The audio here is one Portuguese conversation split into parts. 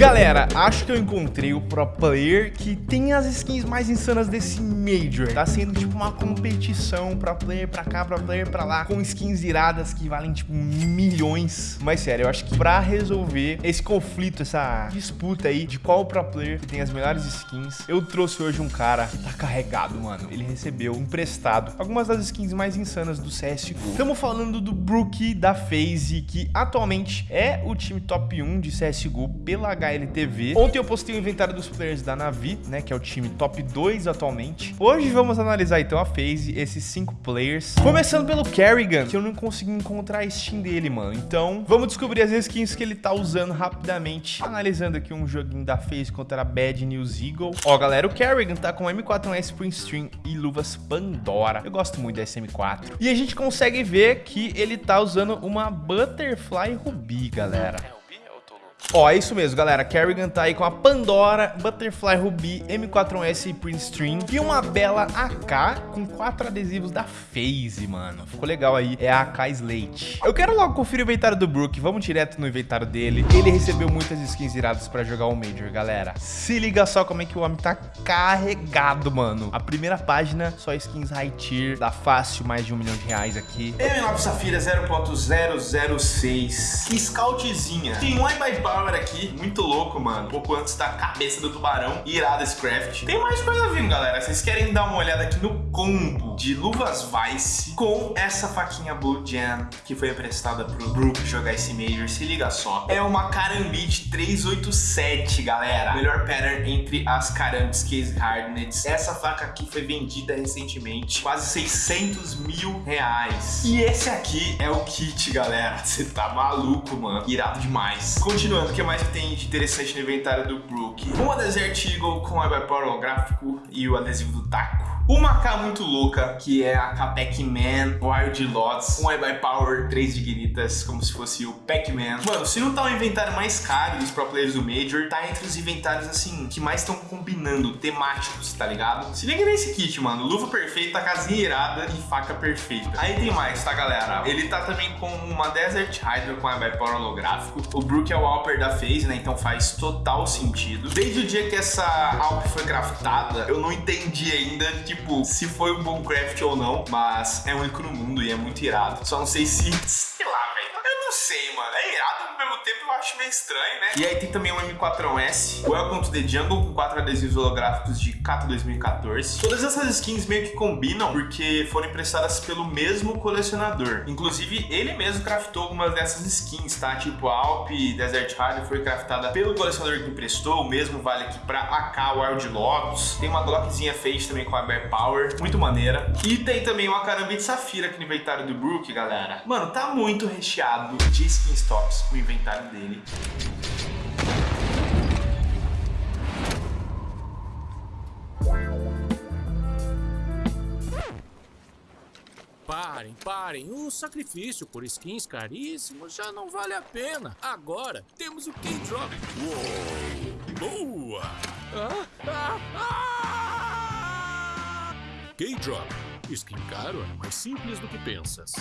Galera, acho que eu encontrei o pro player que tem as skins mais insanas desse Major. Tá sendo tipo uma competição pro player pra cá, pro player pra lá, com skins iradas que valem tipo milhões. Mas sério, eu acho que pra resolver esse conflito, essa disputa aí de qual pro player que tem as melhores skins, eu trouxe hoje um cara que tá carregado, mano. Ele recebeu emprestado algumas das skins mais insanas do CSGO. Estamos falando do Brook da FaZe, que atualmente é o time top 1 de CSGO pela HLTV. Ontem eu postei o inventário dos players da Navi, né, que é o time top 2 atualmente. Hoje vamos analisar então a FaZe, esses 5 players. Começando pelo Kerrigan, que eu não consegui encontrar a Steam dele, mano. Então, vamos descobrir as skins que ele tá usando rapidamente. Analisando aqui um joguinho da FaZe contra a Bad News Eagle. Ó, galera, o Kerrigan tá com M4S Spring Stream e luvas Pandora. Eu gosto muito da SM4. E a gente consegue ver que ele tá usando uma Butterfly Ruby, galera. Ó, é isso mesmo, galera. Kerrigan tá aí com a Pandora, Butterfly Ruby, M41S e Prince Stream e uma bela AK com quatro adesivos da FaZe, mano. Ficou legal aí. É a AK Slate. Eu quero logo conferir o inventário do Brook. Vamos direto no inventário dele. Ele recebeu muitas skins iradas pra jogar o Major, galera. Se liga só como é que o homem tá carregado, mano. A primeira página, só skins high tier. Dá fácil mais de um milhão de reais aqui. M9 Safira 0.006. Que scoutzinha. Tem um by Power aqui, muito louco, mano. Um pouco antes da cabeça do tubarão. Irado esse craft. Tem mais coisa vindo, galera. Vocês querem dar uma olhada aqui no combo de luvas Vice com essa faquinha Blue Jam que foi emprestada pro Brook jogar esse Major. Se liga só. É uma Karambit 387, galera. Melhor pattern entre as Karambits Case Hardnets. Essa faca aqui foi vendida recentemente. Quase 600 mil reais. E esse aqui é o kit, galera. Você tá maluco, mano. Irado demais. Continuando o que mais tem de interessante no inventário do Brook? Uma Desert Eagle com o Power holográfico e o adesivo do taco. Uma K muito louca, que é a Pac-Man Wild Lots, um iBuy Power, 3 Dignitas, como se fosse o Pac-Man. Mano, se não tá o inventário mais caro dos pro players do Major, tá entre os inventários, assim, que mais estão combinando, temáticos, tá ligado? Se liga nesse kit, mano. Luva perfeita, casinha irada e faca perfeita. Aí tem mais, tá, galera? Ele tá também com uma Desert Hydra com iBuy Power holográfico. O Brook é o Alper da FaZe, né? Então faz total sentido. Desde o dia que essa Alp foi craftada, eu não entendi ainda, tipo, se foi um bom craft ou não, mas é único no mundo e é muito irado. Só não sei se... Sei lá, velho. Eu não sei, mano. É irado ao meio estranho, né? E aí tem também um M4S, Welcome to the Jungle, com quatro adesivos holográficos de Kato 2014. Todas essas skins meio que combinam porque foram emprestadas pelo mesmo colecionador. Inclusive, ele mesmo craftou algumas dessas skins, tá? Tipo, a Alp Desert Rider foi craftada pelo colecionador que emprestou, o mesmo vale aqui pra AK Wild Lotus. Tem uma Glockzinha Face também com a Bear Power, muito maneira. E tem também uma Karambit Safira aqui no inventário do Brook, galera. Mano, tá muito recheado de skins tops o inventário dele. Parem, parem. O sacrifício por skins caríssimos já não vale a pena. Agora temos o K-Drop. Boa! Ah, ah, ah! K-Drop. Skin caro é mais simples do que pensas.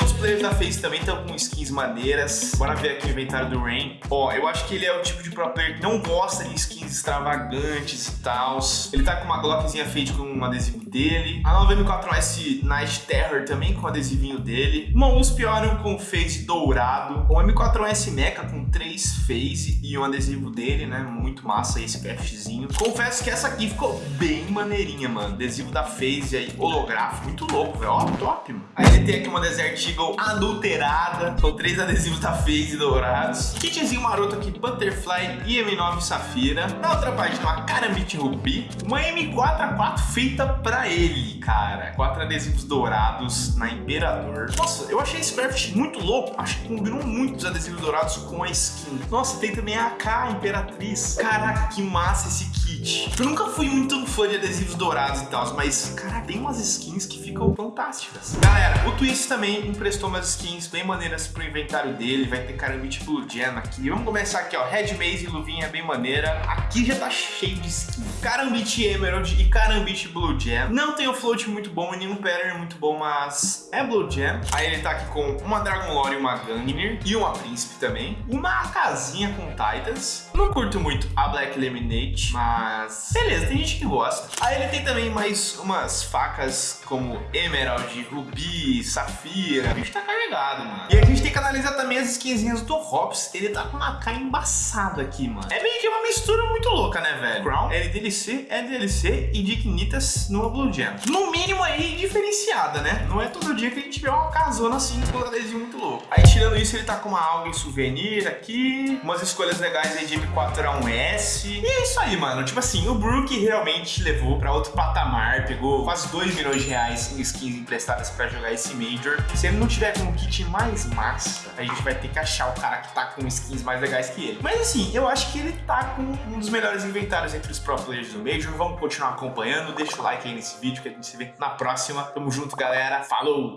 Os outros players da FaZe também estão com skins maneiras. Bora ver aqui o inventário do Rain. Ó, eu acho que ele é o tipo de pro player que não gosta de skins extravagantes e tal. Ele tá com uma Glockzinha feita com um adesivo dele. A nova M4S Night Terror também com adesivinho dele. Uma USP Orion com phase dourado. Um M4S Mecha com três phase e um adesivo dele, né? Muito massa esse craftzinho. Confesso que essa aqui ficou bem maneirinha, mano. Adesivo da phase aí, holográfico. Muito louco, velho. Ó, top, mano. Aí ele tem aqui uma Desert Adulterada. São três adesivos da FaZe dourados. Kitzinho maroto aqui, Butterfly e M9 Safira. Na outra página, uma Karambit Ruby. Uma M4A4 feita pra ele, cara. Quatro adesivos dourados na Imperador. Nossa, eu achei esse craft muito louco. Acho que combinou muito os adesivos dourados com a skin. Nossa, tem também a AK Imperatriz. Caraca, que massa esse kit Eu nunca fui muito fã de adesivos dourados e tal, mas, cara, tem umas skins que ficam fantásticas. Galera, o Twist também emprestou umas skins bem maneiras pro inventário dele. Vai ter Carambit Blue Jam aqui. Vamos começar aqui, ó. Red Maze e luvinha bem maneira. Aqui já tá cheio de skin. Carambit Emerald e Carambit Blue Jam. Não tem o float muito bom e nenhum pattern muito bom, mas é Blue Jam. Aí ele tá aqui com uma Dragon Lore e uma Gangnir. E uma Príncipe também. Uma casinha com Titans. Não curto muito a Black Lemonade, mas beleza, tem gente que gosta. Aí ele tem também mais umas facas como Emerald, Ruby, Safira. A gente tá carregado, mano. E a gente tem que analisar também as skinzinhas do Hops. Ele tá com uma cara embaçada aqui, mano. É meio que uma mistura muito louca, né, velho? Crown, LDLC, LDLC e Dignitas no Blue Jam. No mínimo aí, diferenciada, né? Não é todo dia que a gente vê uma casona assim com um adesivo muito louco. Aí tirando isso, ele tá com uma alga em souvenir aqui. Umas escolhas legais aí de M4A1S. E é isso aí, mano. Tipo assim, o Brook realmente levou pra outro patamar. Pegou quase 2 milhões de reais em skins emprestadas pra jogar esse Major. Se ele não tiver com um kit mais massa, a gente vai ter que achar o cara que tá com skins mais legais que ele. Mas assim, eu acho que ele tá com um dos melhores inventários entre os pro players do Major. Vamos continuar acompanhando. Deixa o like aí nesse vídeo que a gente se vê na próxima. Tamo junto, galera. Falou!